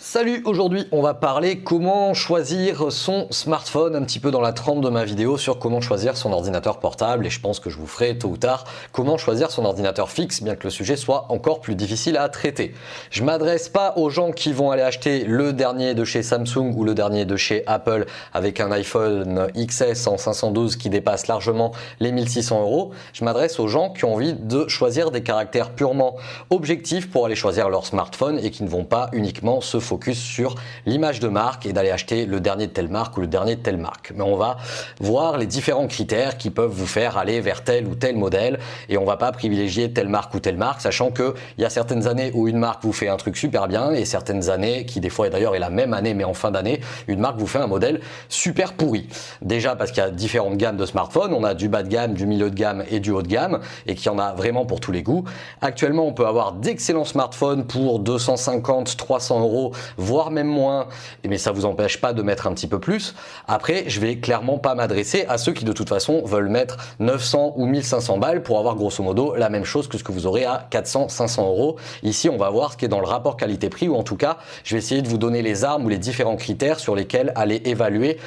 Salut, aujourd'hui on va parler comment choisir son smartphone, un petit peu dans la trempe de ma vidéo sur comment choisir son ordinateur portable et je pense que je vous ferai tôt ou tard comment choisir son ordinateur fixe bien que le sujet soit encore plus difficile à traiter. Je m'adresse pas aux gens qui vont aller acheter le dernier de chez Samsung ou le dernier de chez Apple avec un iPhone XS en 512 qui dépasse largement les 1600 euros. Je m'adresse aux gens qui ont envie de choisir des caractères purement objectifs pour aller choisir leur smartphone et qui ne vont pas uniquement se focus sur l'image de marque et d'aller acheter le dernier de telle marque ou le dernier de telle marque. Mais on va voir les différents critères qui peuvent vous faire aller vers tel ou tel modèle et on va pas privilégier telle marque ou telle marque, sachant que il y a certaines années où une marque vous fait un truc super bien et certaines années qui des fois d'ailleurs est la même année mais en fin d'année, une marque vous fait un modèle super pourri. Déjà parce qu'il y a différentes gammes de smartphones, on a du bas de gamme, du milieu de gamme et du haut de gamme et qu'il y en a vraiment pour tous les goûts. Actuellement, on peut avoir d'excellents smartphones pour 250, 300 euros voire même moins, mais ça vous empêche pas de mettre un petit peu plus. Après, je vais clairement pas m'adresser à ceux qui de toute façon veulent mettre 900 ou 1500 balles pour avoir grosso modo la même chose que ce que vous aurez à 400, 500 euros. Ici, on va voir ce qui est dans le rapport qualité-prix ou en tout cas, je vais essayer de vous donner les armes ou les différents critères sur lesquels aller évaluer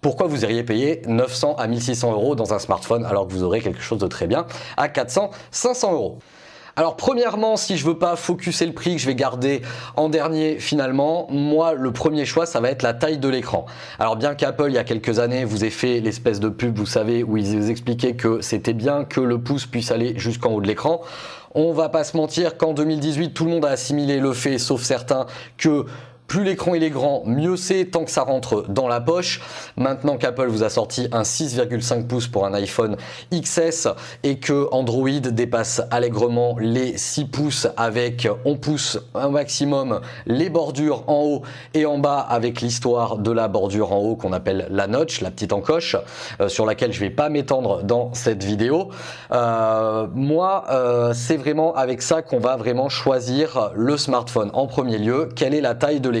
pourquoi vous iriez payer 900 à 1600 euros dans un smartphone alors que vous aurez quelque chose de très bien à 400, 500 euros. Alors premièrement, si je veux pas focuser le prix que je vais garder en dernier finalement, moi le premier choix ça va être la taille de l'écran. Alors bien qu'Apple il y a quelques années vous ait fait l'espèce de pub, vous savez, où ils vous expliquaient que c'était bien que le pouce puisse aller jusqu'en haut de l'écran, on va pas se mentir qu'en 2018 tout le monde a assimilé le fait, sauf certains, que plus l'écran il est grand, mieux c'est tant que ça rentre dans la poche. Maintenant qu'Apple vous a sorti un 6,5 pouces pour un iPhone XS et que Android dépasse allègrement les 6 pouces avec on pousse un maximum les bordures en haut et en bas avec l'histoire de la bordure en haut qu'on appelle la notch, la petite encoche, euh, sur laquelle je vais pas m'étendre dans cette vidéo. Euh, moi, euh, c'est vraiment avec ça qu'on va vraiment choisir le smartphone en premier lieu. Quelle est la taille de l'écran?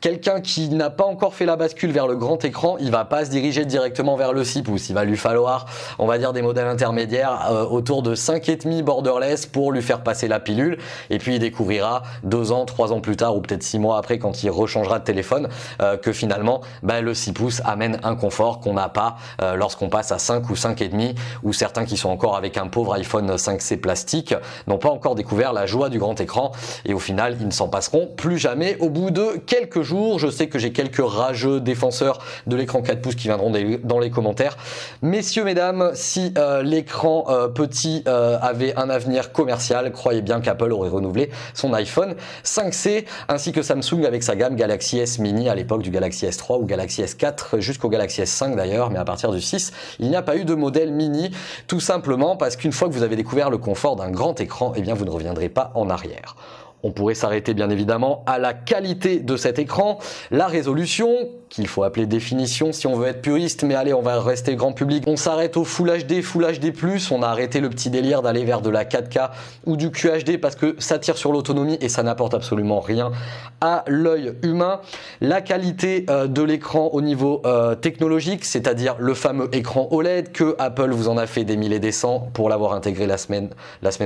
Quelqu'un qui n'a pas encore fait la bascule vers le grand écran, il va pas se diriger directement vers le 6 pouces. Il va lui falloir, on va dire, des modèles intermédiaires euh, autour de 5,5 borderless pour lui faire passer la pilule. Et puis il découvrira deux ans, trois ans plus tard ou peut-être six mois après quand il rechangera de téléphone euh, que finalement bah, le 6 pouces amène un confort qu'on n'a pas euh, lorsqu'on passe à 5 ou 5,5 ou certains qui sont encore avec un pauvre iPhone 5C plastique n'ont pas encore découvert la joie du grand écran et au final ils ne s'en passeront plus jamais au bout de quelques jours. Je sais que j'ai quelques rageux défenseurs de l'écran 4 pouces qui viendront dans les commentaires. Messieurs, mesdames, si euh, l'écran euh, petit euh, avait un avenir commercial, croyez bien qu'Apple aurait renouvelé son iPhone 5C ainsi que Samsung avec sa gamme Galaxy S Mini à l'époque du Galaxy S3 ou Galaxy S4 jusqu'au Galaxy S5 d'ailleurs, mais à partir du 6, il n'y a pas eu de modèle mini tout simplement parce qu'une fois que vous avez découvert le confort d'un grand écran, eh bien vous ne reviendrez pas en arrière. On pourrait s'arrêter bien évidemment à la qualité de cet écran, la résolution, qu'il faut appeler définition si on veut être puriste, mais allez, on va rester grand public. On s'arrête au Full HD, Full HD+, on a arrêté le petit délire d'aller vers de la 4K ou du QHD parce que ça tire sur l'autonomie et ça n'apporte absolument rien à l'œil humain. La qualité euh, de l'écran au niveau euh, technologique, c'est-à-dire le fameux écran OLED que Apple vous en a fait des mille et des cents pour l'avoir intégré la semaine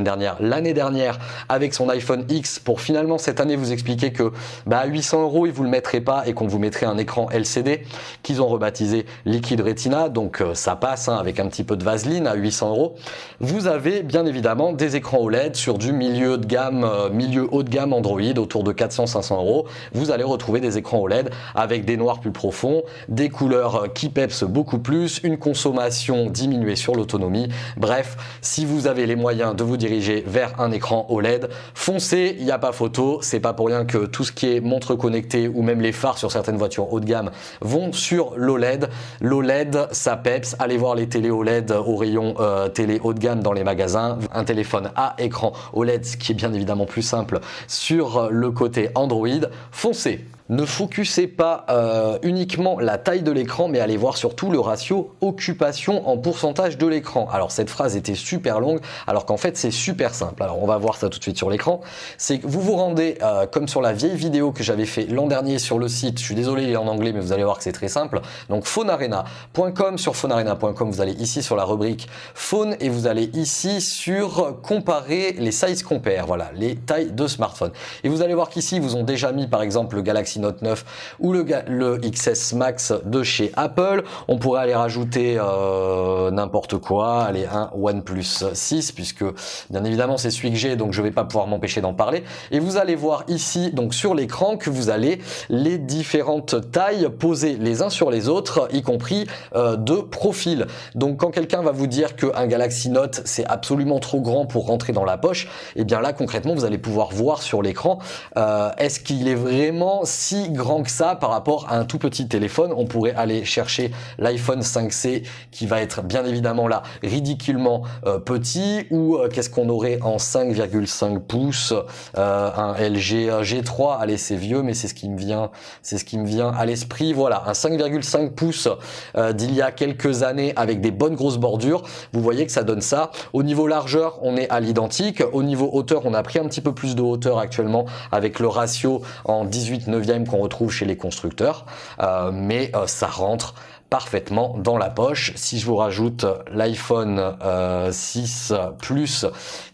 dernière, l'année dernière avec son iPhone X pour finalement cette année vous expliquer que bah, à 800 euros ils vous le mettraient pas et qu'on vous mettrait un écran LCD qu'ils ont rebaptisé Liquid Retina, donc euh, ça passe hein, avec un petit peu de vaseline à 800 euros. Vous avez bien évidemment des écrans OLED sur du milieu de gamme, euh, milieu haut de gamme Android autour de 400-500 euros. Vous allez retrouver des écrans OLED avec des noirs plus profonds, des couleurs euh, qui pepsent beaucoup plus, une consommation diminuée sur l'autonomie. Bref, si vous avez les moyens de vous diriger vers un écran OLED, foncez, il n'y a pas photo. C'est pas pour rien que tout ce qui est montre connectée ou même les phares sur certaines voitures haut de gamme vont sur l'OLED. L'OLED, ça peps. Allez voir les télé OLED au rayon euh, télé haut de gamme dans les magasins. Un téléphone à écran OLED, ce qui est bien évidemment plus simple sur le côté Android. Foncez ne focusez pas euh, uniquement la taille de l'écran, mais allez voir surtout le ratio occupation en pourcentage de l'écran. Alors cette phrase était super longue, alors qu'en fait c'est super simple. Alors on va voir ça tout de suite sur l'écran. C'est que vous vous rendez, euh, comme sur la vieille vidéo que j'avais fait l'an dernier sur le site, je suis désolé il est en anglais, mais vous allez voir que c'est très simple. Donc phonearena.com, sur phonearena.com, vous allez ici sur la rubrique phone et vous allez ici sur comparer les size compare, voilà, les tailles de smartphone. Et vous allez voir qu'ici, vous ont déjà mis par exemple le Galaxy Note 9 ou le, le XS Max de chez Apple. On pourrait aller rajouter euh, n'importe quoi, allez, un OnePlus 6, puisque bien évidemment c'est celui que j'ai, donc je vais pas pouvoir m'empêcher d'en parler. Et vous allez voir ici, donc sur l'écran, que vous allez les différentes tailles posées les uns sur les autres, y compris euh, de profil. Donc quand quelqu'un va vous dire qu'un Galaxy Note c'est absolument trop grand pour rentrer dans la poche, et eh bien là concrètement vous allez pouvoir voir sur l'écran euh, est-ce qu'il est vraiment si grand que ça par rapport à un tout petit téléphone. On pourrait aller chercher l'iPhone 5C qui va être bien évidemment là ridiculement euh, petit ou euh, qu'est-ce qu'on aurait en 5,5 pouces un LG G3 allez c'est vieux mais c'est ce qui me vient c'est ce qui me vient à l'esprit. Voilà un 5,5 pouces d'il y a quelques années avec des bonnes grosses bordures. Vous voyez que ça donne ça. Au niveau largeur on est à l'identique. Au niveau hauteur on a pris un petit peu plus de hauteur actuellement avec le ratio en 18 qu'on retrouve chez les constructeurs, euh, mais euh, ça rentre parfaitement dans la poche. Si je vous rajoute l'iPhone 6 euh, Plus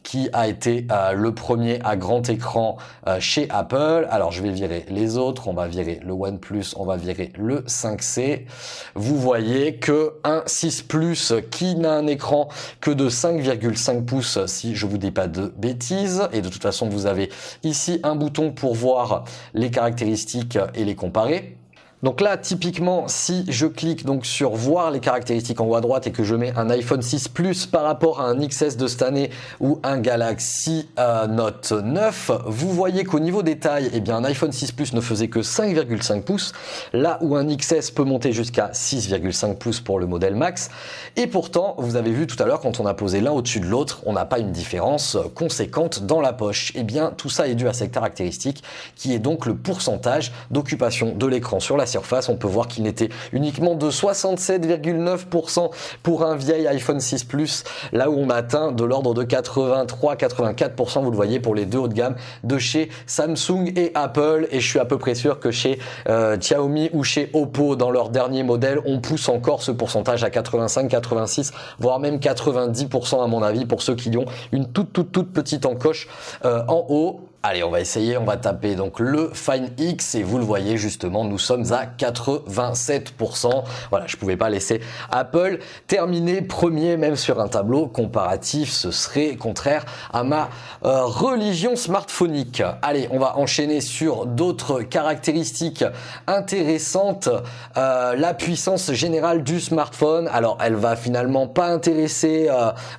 qui a été euh, le premier à grand écran euh, chez Apple. Alors je vais virer les autres, on va virer le OnePlus, on va virer le 5C. Vous voyez que un 6 Plus qui n'a un écran que de 5,5 pouces si je vous dis pas de bêtises. Et de toute façon vous avez ici un bouton pour voir les caractéristiques et les comparer. Donc là, typiquement, si je clique donc sur voir les caractéristiques en haut à droite et que je mets un iPhone 6 Plus par rapport à un XS de cette année ou un Galaxy euh, Note 9, vous voyez qu'au niveau des tailles, eh bien, un iPhone 6 Plus ne faisait que 5,5 pouces, là où un XS peut monter jusqu'à 6,5 pouces pour le modèle Max. Et pourtant, vous avez vu tout à l'heure, quand on a posé l'un au-dessus de l'autre, on n'a pas une différence conséquente dans la poche. Eh bien, tout ça est dû à cette caractéristique qui est donc le pourcentage d'occupation de l'écran sur la surface, on peut voir qu'il n'était uniquement de 67,9% pour un vieil iPhone 6 Plus, là où on atteint de l'ordre de 83-84%, vous le voyez, pour les deux hauts de gamme de chez Samsung et Apple. Et je suis à peu près sûr que chez euh, Xiaomi ou chez Oppo, dans leur dernier modèle, on pousse encore ce pourcentage à 85, 86, voire même 90% à mon avis, pour ceux qui ont une toute toute toute petite encoche euh, en haut. Allez, on va essayer, on va taper donc le Fine X et vous le voyez justement, nous sommes à 87%. Voilà, je pouvais pas laisser Apple terminer premier même sur un tableau comparatif, ce serait contraire à ma euh, religion smartphonique. Allez, on va enchaîner sur d'autres caractéristiques intéressantes. Euh, la puissance générale du smartphone, alors elle va finalement pas intéresser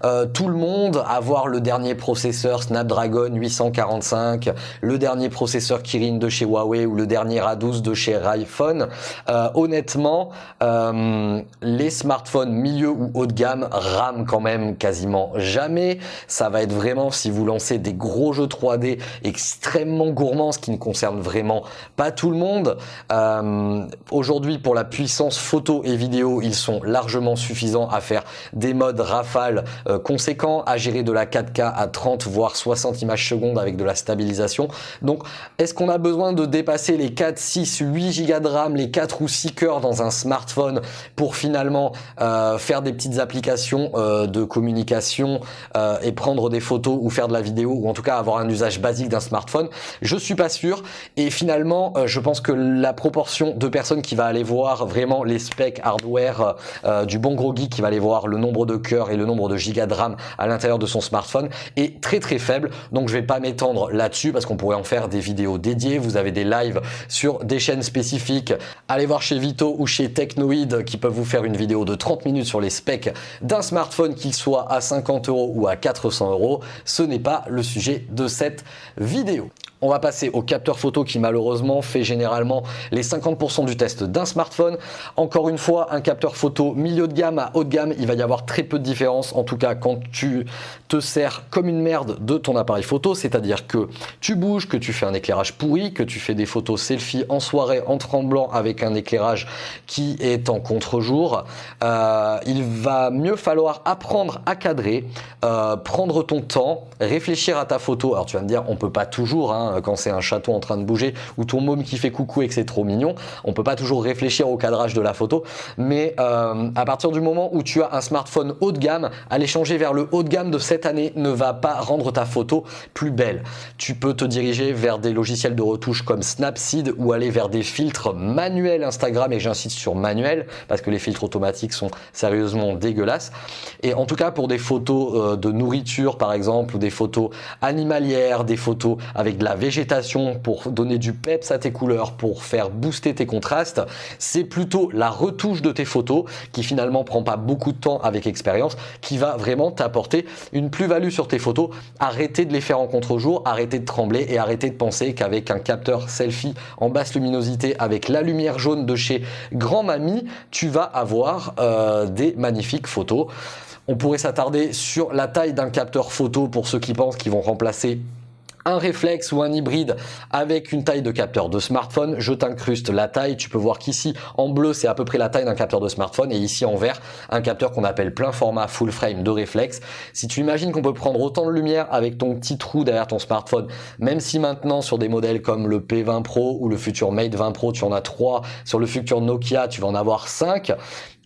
euh, tout le monde, avoir le dernier processeur Snapdragon 845 le dernier processeur Kirin de chez Huawei ou le dernier A12 de chez iPhone. Euh, honnêtement, euh, les smartphones milieu ou haut de gamme rament quand même quasiment jamais. Ça va être vraiment si vous lancez des gros jeux 3D extrêmement gourmands, ce qui ne concerne vraiment pas tout le monde. Euh, aujourd'hui, pour la puissance photo et vidéo, ils sont largement suffisants à faire des modes rafale conséquents, à gérer de la 4K à 30 voire 60 images secondes avec de la stabilité donc, est-ce qu'on a besoin de dépasser les 4, 6, 8 Go de RAM, les 4 ou 6 cœurs dans un smartphone pour finalement euh, faire des petites applications euh, de communication euh, et prendre des photos ou faire de la vidéo ou en tout cas avoir un usage basique d'un smartphone? Je suis pas sûr. Et finalement, je pense que la proportion de personnes qui va aller voir vraiment les specs hardware du bon gros geek qui va aller voir le nombre de cœurs et le nombre de gigas de RAM à l'intérieur de son smartphone est très très faible. Donc je vais pas m'étendre là-dessus parce qu'on pourrait en faire des vidéos dédiées. Vous avez des lives sur des chaînes spécifiques. Allez voir chez Vito ou chez Technoid qui peuvent vous faire une vidéo de 30 minutes sur les specs d'un smartphone qu'il soit à 50 euros ou à 400 euros. Ce n'est pas le sujet de cette vidéo. On va passer au capteur photo qui malheureusement fait généralement les 50% du test d'un smartphone. Encore une fois, un capteur photo milieu de gamme à haut de gamme, il va y avoir très peu de différence. En tout cas, quand tu te sers comme une merde de ton appareil photo, c'est-à-dire que tu bouges, que tu fais un éclairage pourri, que tu fais des photos selfie en soirée en tremblant avec un éclairage qui est en contre-jour, euh, il va mieux falloir apprendre à cadrer, euh, prendre ton temps, réfléchir à ta photo. Alors tu vas me dire, on peut pas toujours, hein, Hein, quand c'est un château en train de bouger ou ton môme qui fait coucou et que c'est trop mignon. On peut pas toujours réfléchir au cadrage de la photo, mais euh, à partir du moment où tu as un smartphone haut de gamme, aller changer vers le haut de gamme de cette année ne va pas rendre ta photo plus belle. Tu peux te diriger vers des logiciels de retouche comme Snapseed ou aller vers des filtres manuels Instagram et j'insiste sur manuel parce que les filtres automatiques sont sérieusement dégueulasses. Et en tout cas pour des photos euh, de nourriture par exemple ou des photos animalières, des photos avec de la végétation pour donner du peps à tes couleurs, pour faire booster tes contrastes, c'est plutôt la retouche de tes photos qui finalement prend pas beaucoup de temps avec expérience, qui va vraiment t'apporter une plus-value sur tes photos. Arrêtez de les faire en contre-jour, arrêtez de trembler et arrêtez de penser qu'avec un capteur selfie en basse luminosité avec la lumière jaune de chez Grand Mamie, tu vas avoir euh, des magnifiques photos. On pourrait s'attarder sur la taille d'un capteur photo pour ceux qui pensent qu'ils vont remplacer un réflexe ou un hybride avec une taille de capteur de smartphone. Je t'incruste la taille. Tu peux voir qu'ici, en bleu, c'est à peu près la taille d'un capteur de smartphone. Et ici, en vert, un capteur qu'on appelle plein format full frame de réflexe. Si tu imagines qu'on peut prendre autant de lumière avec ton petit trou derrière ton smartphone, même si maintenant, sur des modèles comme le P20 Pro ou le futur Mate 20 Pro, tu en as 3, sur le futur Nokia, tu vas en avoir 5,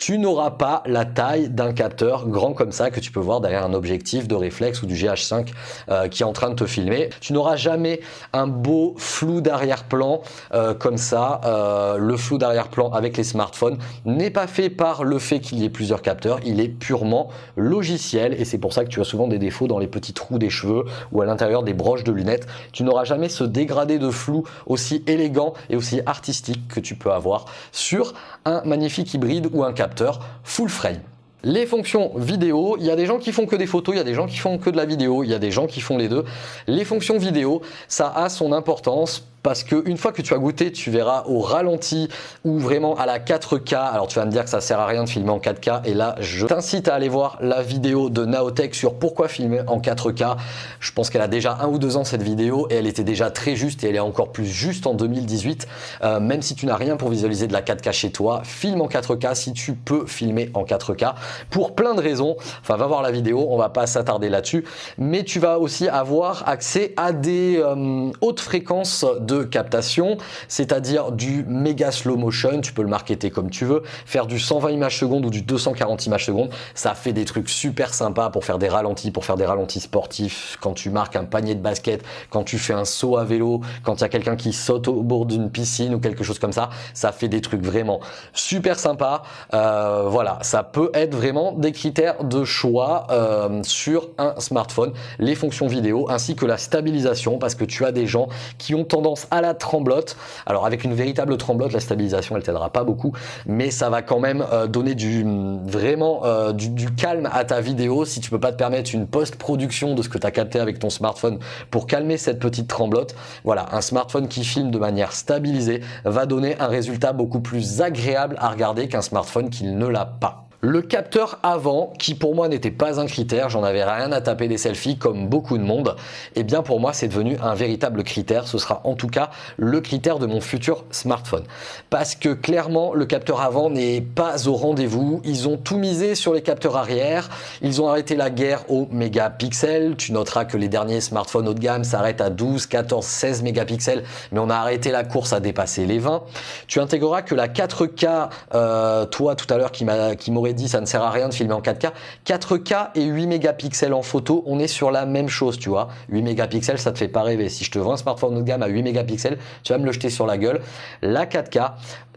tu n'auras pas la taille d'un capteur grand comme ça que tu peux voir derrière un objectif de réflexe ou du GH5 euh, qui est en train de te filmer. Tu n'auras jamais un beau flou d'arrière-plan euh, comme ça. Euh, le flou d'arrière-plan avec les smartphones n'est pas fait par le fait qu'il y ait plusieurs capteurs, il est purement logiciel et c'est pour ça que tu as souvent des défauts dans les petits trous des cheveux ou à l'intérieur des broches de lunettes. Tu n'auras jamais ce dégradé de flou aussi élégant et aussi artistique que tu peux avoir sur un magnifique hybride ou un capteur full frame. Les fonctions vidéo, il y a des gens qui font que des photos, il y a des gens qui font que de la vidéo, il y a des gens qui font les deux. Les fonctions vidéo, ça a son importance parce que une fois que tu as goûté, tu verras au ralenti ou vraiment à la 4K. Alors tu vas me dire que ça sert à rien de filmer en 4K et là je t'incite à aller voir la vidéo de Naotech sur pourquoi filmer en 4K. Je pense qu'elle a déjà un ou deux ans cette vidéo et elle était déjà très juste et elle est encore plus juste en 2018. Euh, même si tu n'as rien pour visualiser de la 4K chez toi, filme en 4K si tu peux filmer en 4K pour plein de raisons. Enfin va voir la vidéo, on va pas s'attarder là-dessus, mais tu vas aussi avoir accès à des euh, hautes fréquences de captation, c'est-à-dire du méga slow motion, tu peux le marketer comme tu veux, faire du 120 images secondes ou du 240 images secondes, ça fait des trucs super sympas pour faire des ralentis, pour faire des ralentis sportifs, quand tu marques un panier de basket, quand tu fais un saut à vélo, quand il y a quelqu'un qui saute au bord d'une piscine ou quelque chose comme ça, ça fait des trucs vraiment super sympas. Euh, voilà, ça peut être vraiment des critères de choix euh, sur un smartphone, les fonctions vidéo ainsi que la stabilisation parce que tu as des gens qui ont tendance à la tremblote. Alors avec une véritable tremblote, la stabilisation elle t'aidera pas beaucoup, mais ça va quand même euh, donner du vraiment euh, du, calme à ta vidéo si tu peux pas te permettre une post-production de ce que tu as capté avec ton smartphone pour calmer cette petite tremblote. Voilà, un smartphone qui filme de manière stabilisée va donner un résultat beaucoup plus agréable à regarder qu'un smartphone qui ne l'a pas. Le capteur avant, qui pour moi n'était pas un critère, j'en avais rien à taper des selfies comme beaucoup de monde, et eh bien pour moi c'est devenu un véritable critère, ce sera en tout cas le critère de mon futur smartphone. Parce que clairement le capteur avant n'est pas au rendez-vous, ils ont tout misé sur les capteurs arrière, ils ont arrêté la guerre aux mégapixels, tu noteras que les derniers smartphones haut de gamme s'arrêtent à 12, 14, 16 mégapixels, mais on a arrêté la course à dépasser les 20. Tu intégreras que la 4K, euh, toi tout à l'heure qui m'aurait dit ça ne sert à rien de filmer en 4K. 4K et 8 mégapixels en photo, on est sur la même chose, tu vois. 8 mégapixels, ça te fait pas rêver. Si je te vends un smartphone haut de gamme à 8 mégapixels, tu vas me le jeter sur la gueule. La 4K,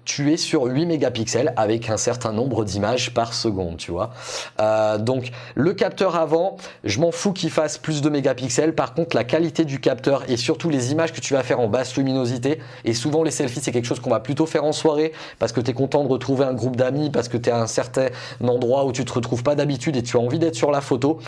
tu es sur 8 mégapixels avec un certain nombre d'images par seconde, tu vois. Euh, donc le capteur avant, je m'en fous qu'il fasse plus de mégapixels. Par contre, la qualité du capteur et surtout les images que tu vas faire en basse luminosité, et souvent les selfies, c'est quelque chose qu'on va plutôt faire en soirée parce que tu es content de retrouver un groupe d'amis, parce que tu es à un certain endroit où tu te retrouves pas d'habitude et tu as envie d'être sur la photo,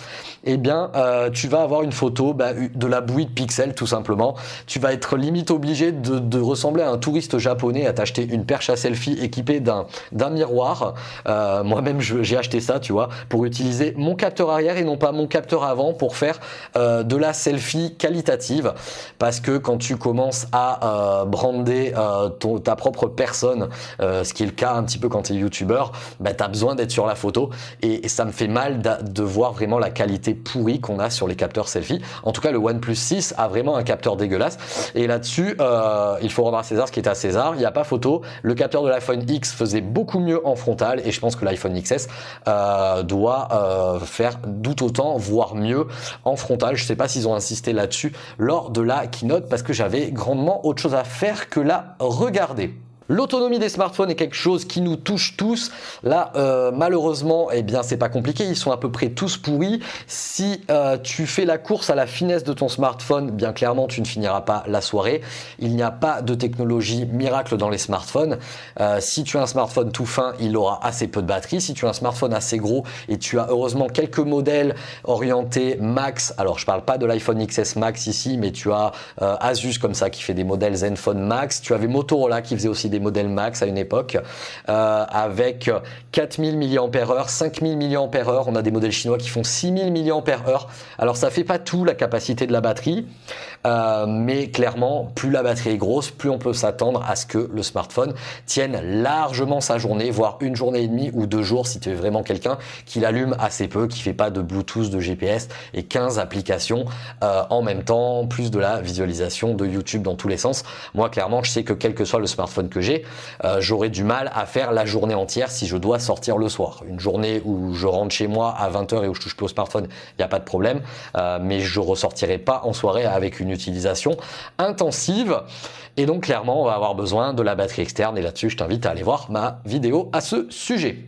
eh bien, euh, tu vas avoir une photo bah, de la bouillie de pixels tout simplement. Tu vas être limite obligé de, ressembler à un touriste japonais, à t'acheter une perche à selfie équipée d'un miroir. Euh, moi-même, j'ai acheté ça, tu vois, pour utiliser mon capteur arrière et non pas mon capteur avant pour faire euh, de la selfie qualitative. Parce que quand tu commences à brander ta propre personne, ce qui est le cas un petit peu quand tu es youtubeur, bah, tu as besoin d'être sur la photo et, ça me fait mal de voir vraiment la qualité pourrie qu'on a sur les capteurs selfie. En tout cas, le OnePlus 6 a vraiment un capteur dégueulasse. Et là-dessus, euh, il faut rendre à César ce qui est à César. Il n'y a pas photo. Le capteur de l'iPhone X faisait beaucoup mieux en frontal et je pense que l'iPhone XS euh, doit euh, faire tout autant, voire mieux en frontal. Je ne sais pas s'ils ont insisté là-dessus lors de la keynote parce que j'avais grandement autre chose à faire que la regarder. L'autonomie des smartphones est quelque chose qui nous touche tous. Là, euh, malheureusement, eh bien, c'est pas compliqué. Ils sont à peu près tous pourris. Si euh, tu fais la course à la finesse de ton smartphone, bien clairement, tu ne finiras pas la soirée. Il n'y a pas de technologie miracle dans les smartphones. Euh, si tu as un smartphone tout fin, il aura assez peu de batterie. Si tu as un smartphone assez gros et tu as heureusement quelques modèles orientés max, alors je parle pas de l'iPhone XS Max ici, mais tu as Asus comme ça qui fait des modèles Zenfone Max. Tu avais Motorola qui faisait aussi des modèles max à une époque euh, avec 4000 mAh, 5000 mAh. On a des modèles chinois qui font 6000 mAh. Alors ça fait pas tout la capacité de la batterie, euh, mais clairement, plus la batterie est grosse, plus on peut s'attendre à ce que le smartphone tienne largement sa journée, voire une journée et demie ou deux jours si tu es vraiment quelqu'un qui l'allume assez peu, qui fait pas de Bluetooth, de GPS et 15 applications euh, en même temps, plus de la visualisation de YouTube dans tous les sens. Moi, clairement, je sais que quel que soit le smartphone que j'ai, euh, j'aurais du mal à faire la journée entière si je dois sortir le soir. Une journée où je rentre chez moi à 20h et où je touche plus au smartphone, il n'y a pas de problème, mais je ressortirai pas en soirée avec une utilisation intensive. Et donc clairement, on va avoir besoin de la batterie externe. Et là-dessus, je t'invite à aller voir ma vidéo à ce sujet.